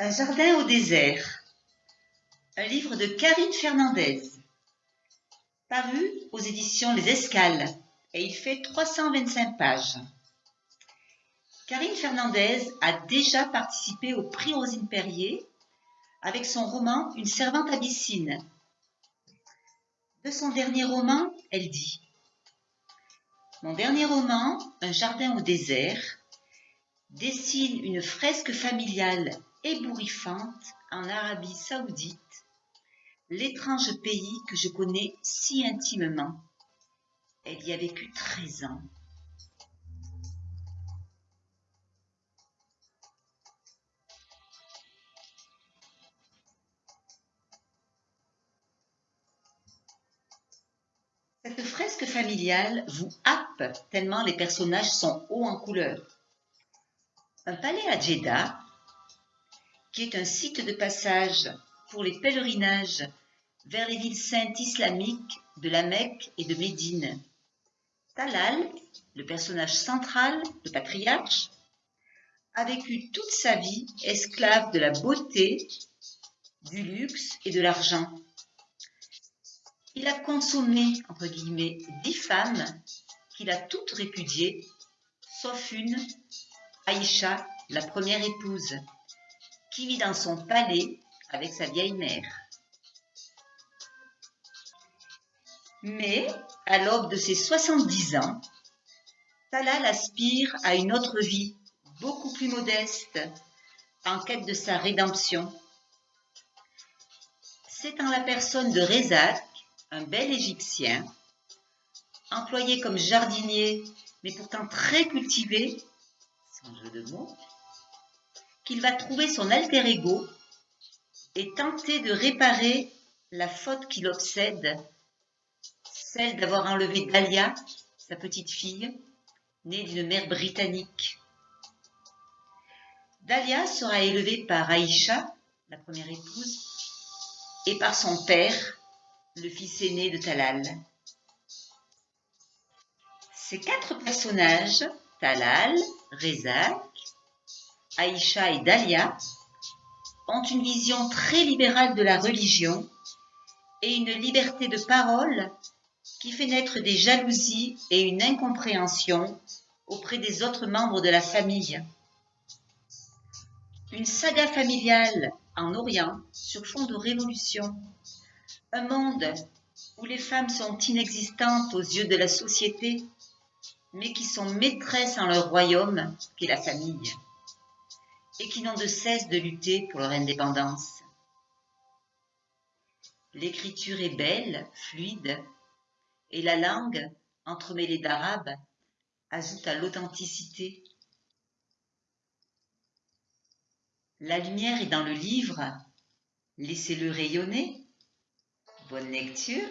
Un jardin au désert. Un livre de Karine Fernandez. Paru aux éditions Les Escales et il fait 325 pages. Karine Fernandez a déjà participé au prix Rosine Perrier avec son roman Une servante abyssine. De son dernier roman, elle dit Mon dernier roman, Un jardin au désert, dessine une fresque familiale ébouriffante en Arabie saoudite, l'étrange pays que je connais si intimement. Elle y a vécu 13 ans. Cette fresque familiale vous happe tellement les personnages sont hauts en couleur. Un palais à Jeddah, qui est un site de passage pour les pèlerinages vers les villes saintes islamiques de la Mecque et de Médine. Talal, le personnage central, le patriarche, a vécu toute sa vie esclave de la beauté, du luxe et de l'argent. Il a consommé, entre guillemets, dix femmes qu'il a toutes répudiées, sauf une, Aïcha, la première épouse, qui vit dans son palais avec sa vieille mère. Mais, à l'aube de ses 70 ans, Talal aspire à une autre vie, beaucoup plus modeste, en quête de sa rédemption. C'est en la personne de Rezak, un bel Égyptien, employé comme jardinier, mais pourtant très cultivé, jeu de mots, qu'il va trouver son alter ego et tenter de réparer la faute qui l'obsède, celle d'avoir enlevé Dahlia, sa petite fille, née d'une mère britannique. Dahlia sera élevée par Aïcha, la première épouse, et par son père, le fils aîné de Talal. Ces quatre personnages Talal, Rezak, Aïcha et Dahlia ont une vision très libérale de la religion et une liberté de parole qui fait naître des jalousies et une incompréhension auprès des autres membres de la famille. Une saga familiale en Orient sur fond de révolution. Un monde où les femmes sont inexistantes aux yeux de la société mais qui sont maîtresses en leur royaume, qui est la famille, et qui n'ont de cesse de lutter pour leur indépendance. L'écriture est belle, fluide, et la langue, entremêlée d'arabe, ajoute à l'authenticité. La lumière est dans le livre, laissez-le rayonner. Bonne lecture.